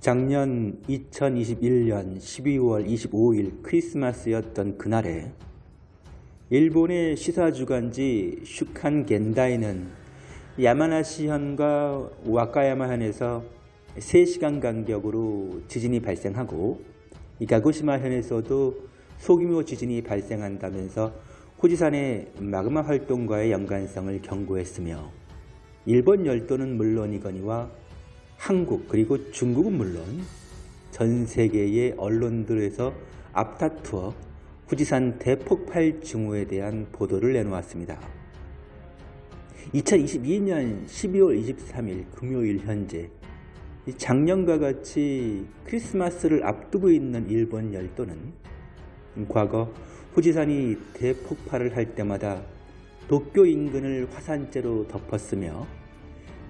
작년 2021년 12월 25일 크리스마스였던 그날에 일본의 시사주간지 슈칸 겐다이는 야마나시현과 와카야마현에서 3시간 간격으로 지진이 발생하고 가고시마현에서도 소규모 지진이 발생한다면서 후지산의 마그마 활동과의 연관성을 경고했으며 일본 열도는 물론이거니와 한국 그리고 중국은 물론 전 세계의 언론들에서 앞다투어 후지산 대폭발 징후에 대한 보도를 내놓았습니다. 2022년 12월 23일 금요일 현재 작년과 같이 크리스마스를 앞두고 있는 일본 열도는 과거 후지산이 대폭발을 할 때마다 도쿄 인근을 화산재로 덮었으며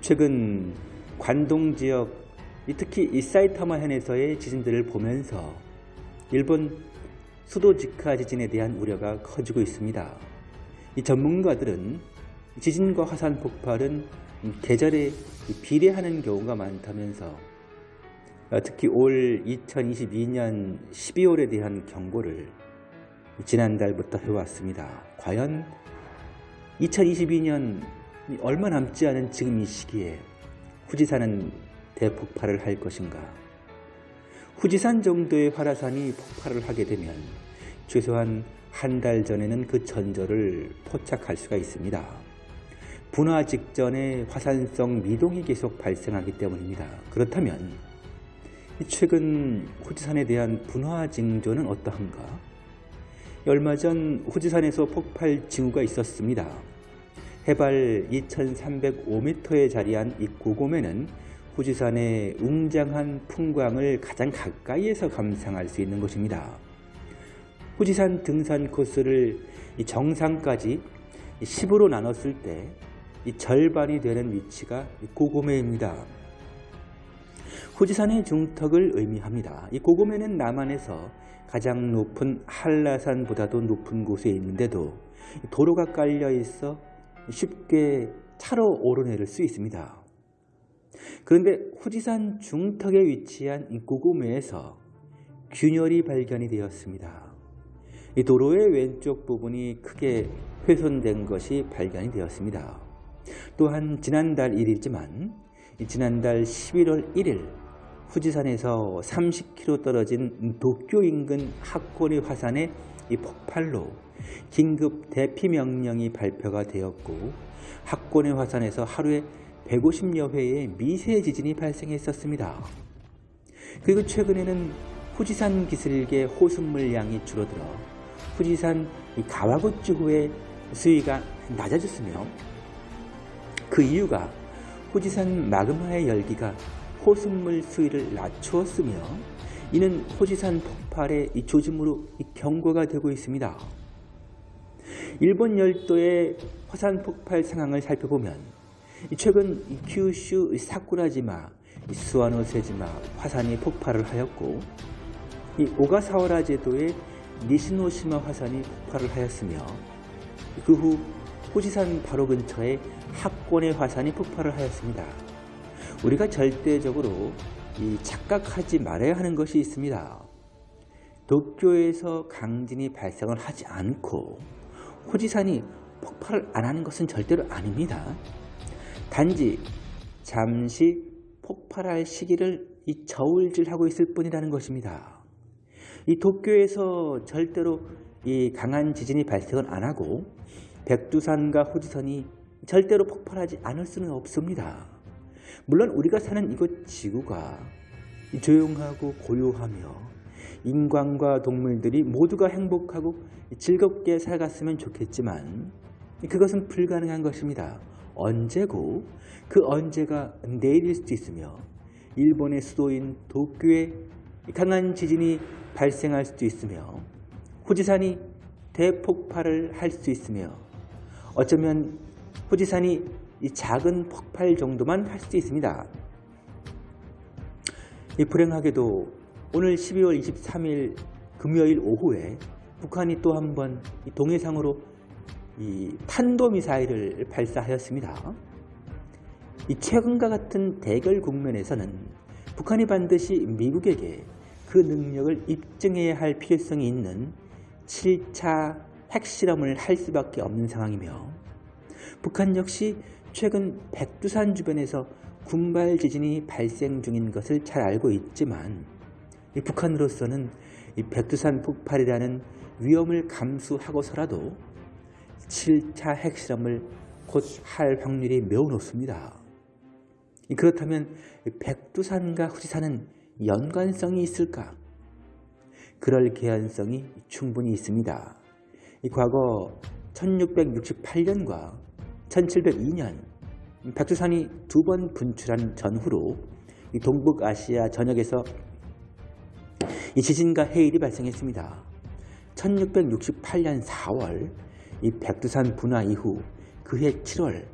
최근 관동 지역 특히 이 사이타마 현에서의 지진들을 보면서 일본 수도 직하 지진에 대한 우려가 커지고 있습니다. 이 전문가들은 지진과 화산 폭발은 계절에 비례하는 경우가 많다면서 특히 올 2022년 12월에 대한 경고를 지난달부터 해왔습니다. 과연 2022년 얼마 남지 않은 지금 이 시기에 후지산은 대폭발을 할 것인가? 후지산 정도의 활화산이 폭발을 하게 되면 최소한 한 달 전에는 그 전조를 포착할 수가 있습니다. 분화 직전에 화산성 미동이 계속 발생하기 때문입니다. 그렇다면 최근 후지산에 대한 분화 징조는 어떠한가? 얼마 전 후지산에서 폭발 징후가 있었습니다. 해발 2305m에 자리한 이 고곰에는 후지산의 웅장한 풍광을 가장 가까이에서 감상할 수 있는 곳입니다. 후지산 등산 코스를 정상까지 10으로 나눴을 때 절반이 되는 위치가 고고메입니다. 후지산의 중턱을 의미합니다. 이 고고메는 남한에서 가장 높은 한라산보다도 높은 곳에 있는데도 도로가 깔려 있어 쉽게 차로 오르내릴 수 있습니다. 그런데 후지산 중턱에 위치한 고구매에서 균열이 발견이 되었습니다. 이 도로의 왼쪽 부분이 크게 훼손된 것이 발견이 되었습니다. 또한 지난달 1일이지만 지난달 11월 1일 후지산에서 30km 떨어진 도쿄 인근 학고리 화산의 이 폭발로 긴급 대피 명령이 발표가 되었고 학고리 화산에서 하루에 150여 회의 미세 지진이 발생했었습니다. 그리고 최근에는 후지산 기슭의 호수물 양이 줄어들어 후지산 가와구치호의 수위가 낮아졌으며 그 이유가 후지산 마그마의 열기가 호수물 수위를 낮추었으며 이는 호지산 폭발의 이 조짐으로 이 경고가 되고 있습니다. 일본 열도의 화산 폭발 상황을 살펴보면 최근 큐슈 사쿠라지마, 스와노세지마 화산이 폭발을 하였고 이 오가사와라 제도의 니시노시마 화산이 폭발을 하였으며 그 후 호지산 바로 근처에 학권의 화산이 폭발을 하였습니다. 우리가 절대적으로 이 착각하지 말아야 하는 것이 있습니다. 도쿄에서 강진이 발생을 하지 않고 호지산이 폭발을 안 하는 것은 절대로 아닙니다. 단지 잠시 폭발할 시기를 이 저울질하고 있을 뿐이라는 것입니다. 이 도쿄에서 절대로 이 강한 지진이 발생을 안 하고 백두산과 호지산이 절대로 폭발하지 않을 수는 없습니다. 물론 우리가 사는 이곳 지구가 조용하고 고요하며 인간과 동물들이 모두가 행복하고 즐겁게 살았으면 좋겠지만 그것은 불가능한 것입니다. 언제고 그 언제가 내일일 수도 있으며 일본의 수도인 도쿄에 강한 지진이 발생할 수도 있으며 후지산이 대폭발을 할 수 있으며 어쩌면 후지산이 작은 폭발 정도만 할 수도 있습니다. 불행하게도 오늘 12월 23일 금요일 오후에 북한이 또 한 번 동해상으로 이 탄도미사일을 발사하였습니다. 이 최근과 같은 대결 국면에서는 북한이 반드시 미국에게 그 능력을 입증해야 할 필요성이 있는 7차 핵실험을 할 수밖에 없는 상황이며 북한 역시 최근 백두산 주변에서 군발 지진이 발생 중인 것을 잘 알고 있지만 북한으로서는 백두산 폭발이라는 위험을 감수하고서라도 7차 핵실험을 곧 할 확률이 매우 높습니다. 그렇다면 백두산과 후지산은 연관성이 있을까? 그럴 개연성이 충분히 있습니다. 과거 1668년과 1702년 백두산이 두 번 분출한 전후로 동북아시아 전역에서 이 지진과 해일이 발생했습니다. 1668년 4월 이 백두산 분화 이후 그해 7월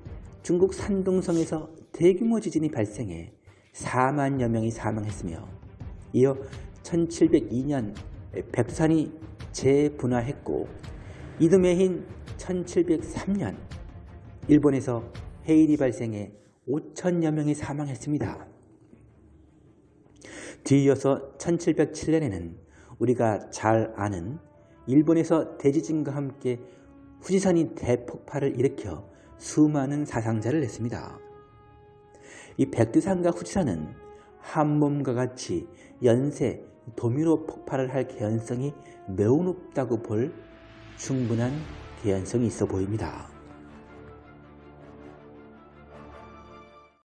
중국 산둥성에서 대규모 지진이 발생해 4만여 명이 사망했으며 이어 1702년 백두산이 재분화했고 이듬해인 1703년 일본에서 해일이 발생해 5천여 명이 사망했습니다. 뒤이어서 1707년에는 우리가 잘 아는 일본에서 대지진과 함께 후지산이 대폭발을 일으켜 수많은 사상자를 냈습니다. 이 백두산과 후지산은 한 몸과 같이 연쇄 도미노 폭발을 할 개연성이 매우 높다고 볼 충분한 개연성이 있어 보입니다.